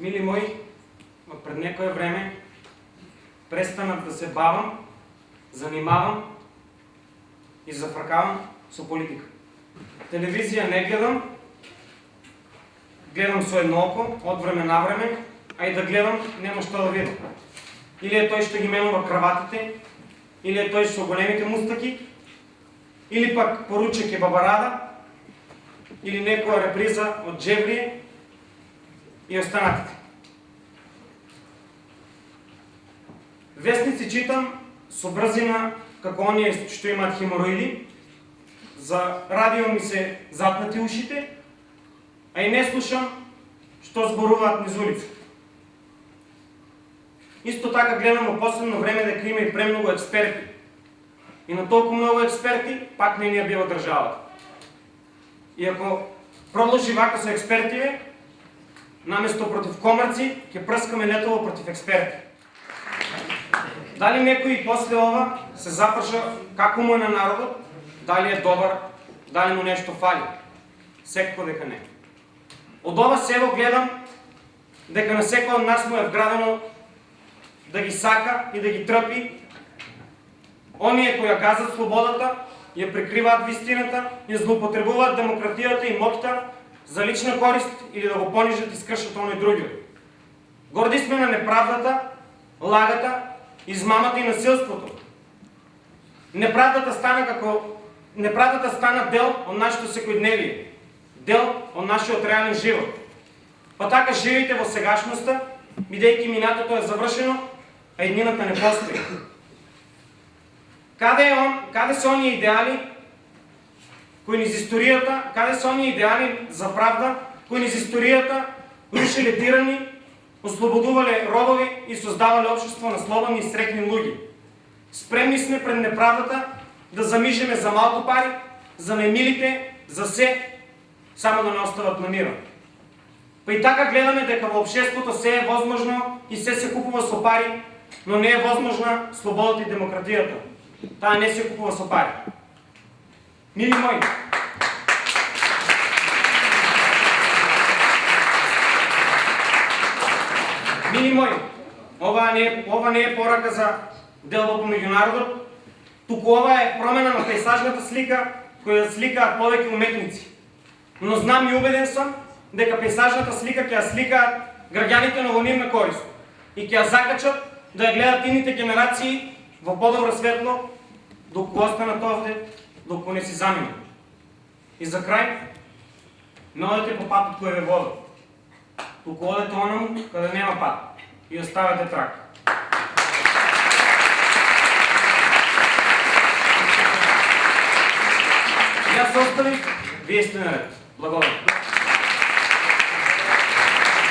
Мили мои, пред некое време престанах да се бавам, занимавам и зафракавам со политика. Телевизија не гледам, гледам со едно око, од време на време, а и да гледам нема што да видам. Или е тој што ги менува краватите, или е тој со големите мустаки, или пак поручек е бабарада, или некоја реприза од Джеврие и останатите. Вестници читам со брзина како оние што имаат хемороиди, за радио ми се запнати ушите, а и не слушам што зборуваат низ улица. Исто така гледам во последно време дека има и премногу експерти. И на толку многу експерти, пак не ни ја бива државата. И ако продолжи вака со експертиве, наместо против комарци, ќе прскаме нетово против експерти. Дали некој после ова се запрша како му е на народот, дали е добар, дали му нешто фали? Секако дека не. Од ова село гледам дека на секој од нас му е вградено да ги сака и да ги трпи оние кои газат слободата, ја прикриваат вистината, ја злоупотребуваат демократијата и моќта за лична корист или да го понижат и скршат оној други. Горди сме на неправдата, лагата, измамата и насилството. Неправдата стана како неправдата стана дел од нашето секојдневие, дел од нашиот реален живот. Па така живејте во сегашноста, бидејќи минатото е завршено, а еднината не постои. Каде е он, каде се оние идеали кои низ историјата, каде се оние идеали за правда, кои низ историјата рушиле тирани, ослободувале робови и создавале општество на слободни и срекни луѓе. Спремни сме пред неправдата да замижеме за малку пари, за немилите, за се, само да не остават на мира. Па и така гледаме дека во обшеството се е возможно и се се купува со пари, но не е возможна слободата и демократијата. Таа не се купува со пари. Мили мои, Мили мои, ова не е, ова не е порака за делба по меѓународот, туку ова е промена на пейсажната слика која сликаат повеќе уметници. Но знам и убеден сум дека пейсажната слика ќе ја сликаат граѓаните на во корист и ќе ја закачат да ја гледат ините генерации во подобро светло, доколку останат овде, доколку не си заминат. И за крај, не одете по патот кој ве води. Туку одете онаму каде нема пат и оставете трак. Јас оставих, вие сте наред. Благодарам.